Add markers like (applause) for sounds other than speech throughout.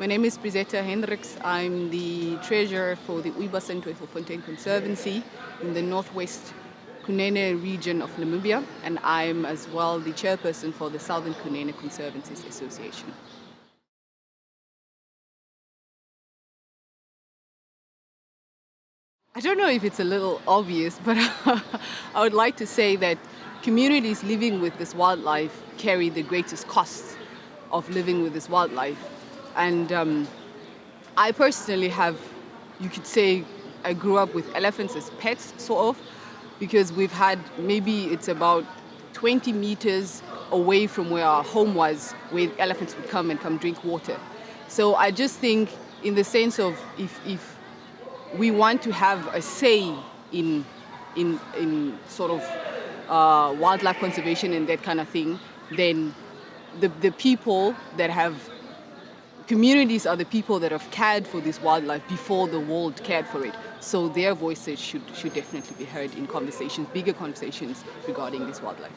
My name is Brizetta Hendricks. I'm the treasurer for the Uiba Fontaine Conservancy in the northwest Kunene region of Namibia, and I'm as well the chairperson for the Southern Kunene Conservancies Association. I don't know if it's a little obvious, but (laughs) I would like to say that communities living with this wildlife carry the greatest costs of living with this wildlife. And um, I personally have, you could say, I grew up with elephants as pets, sort of, because we've had, maybe it's about 20 meters away from where our home was, where elephants would come and come drink water. So I just think in the sense of if, if we want to have a say in, in, in sort of uh, wildlife conservation and that kind of thing, then the, the people that have communities are the people that have cared for this wildlife before the world cared for it. So their voices should, should definitely be heard in conversations, bigger conversations regarding this wildlife.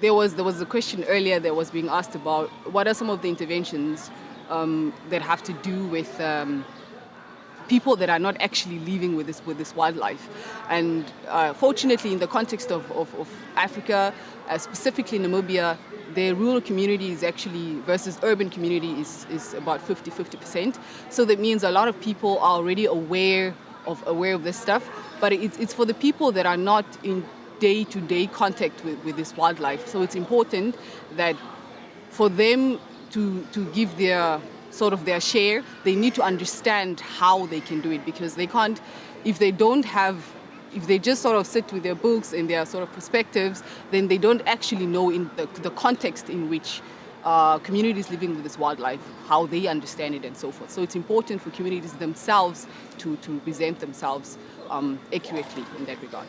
There was, there was a question earlier that was being asked about what are some of the interventions um, that have to do with um, people that are not actually living with this with this wildlife. And uh, fortunately, in the context of, of, of Africa, uh, specifically Namibia, the rural community is actually versus urban community is, is about 50 50%. So that means a lot of people are already aware of aware of this stuff, but it's, it's for the people that are not in day-to-day -day contact with, with this wildlife. So it's important that for them to, to give their sort of their share, they need to understand how they can do it because they can't, if they don't have if they just sort of sit with their books and their sort of perspectives, then they don't actually know in the, the context in which uh, communities living with this wildlife, how they understand it and so forth. So it's important for communities themselves to, to present themselves um, accurately in that regard.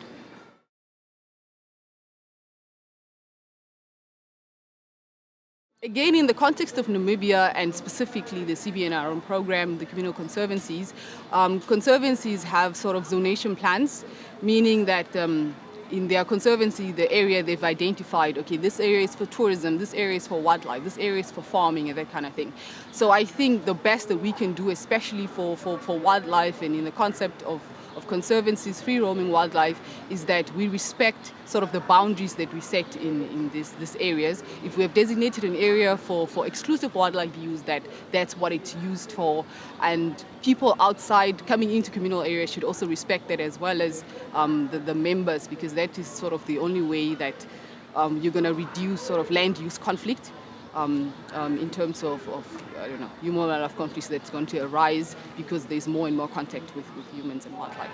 Again, in the context of Namibia and specifically the CBNRM program, the communal conservancies, um, conservancies have sort of zonation plans, meaning that um, in their conservancy, the area they've identified, okay, this area is for tourism, this area is for wildlife, this area is for farming and that kind of thing. So I think the best that we can do, especially for, for, for wildlife and in the concept of of conservancies, free roaming wildlife, is that we respect sort of the boundaries that we set in, in this, these areas. If we have designated an area for, for exclusive wildlife use, that that's what it's used for. And people outside coming into communal areas should also respect that as well as um, the, the members, because that is sort of the only way that um, you're going to reduce sort of land use conflict um, um, in terms of, of, I don't know, human wildlife conflicts that's going to arise because there's more and more contact with, with humans and wildlife.